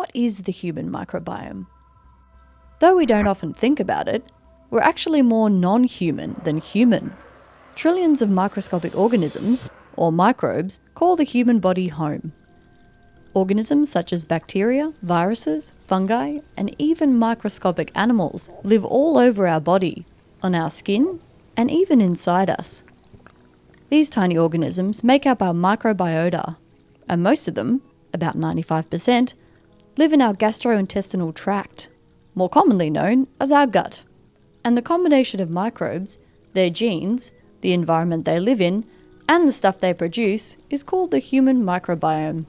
what is the human microbiome? Though we don't often think about it, we're actually more non human than human. Trillions of microscopic organisms, or microbes, call the human body home. Organisms such as bacteria, viruses, fungi, and even microscopic animals live all over our body, on our skin, and even inside us. These tiny organisms make up our microbiota, and most of them, about 95%, live in our gastrointestinal tract, more commonly known as our gut. And the combination of microbes, their genes, the environment they live in, and the stuff they produce is called the human microbiome.